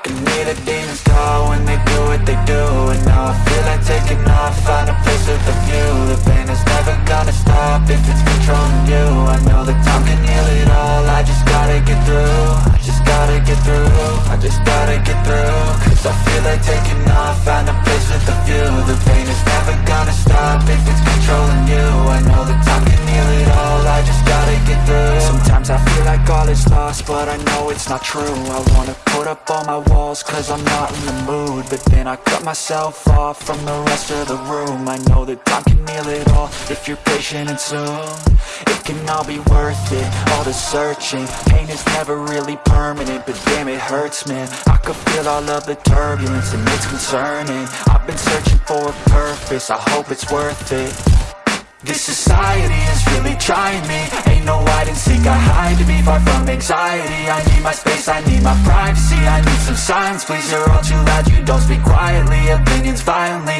I hear the demons call when they do what they do And now I feel like taking off, find a place with a view. The pain is never gonna stop if it's controlling you. I know that time can heal it all, I just gotta get through. I just gotta get through, I just gotta get through. Cause I feel like taking off, find a place all is lost, but I know it's not true. I wanna put up all my walls, cause I'm not in the mood But then I cut myself off from the rest of the room. I know that time can heal it all, if you're patient and soon. It can all be worth it, all the searching. Pain is never really permanent, but damn it hurts man. I could feel all of the turbulence and it's concerning. I've been searching for a purpose, I hope it's worth it. This society is really trying me. Ain't no hide and seek, I hide to be far from anxiety. I need my space, I need my privacy. I need some silence, please, you're all too loud. You don't speak quietly, opinions violently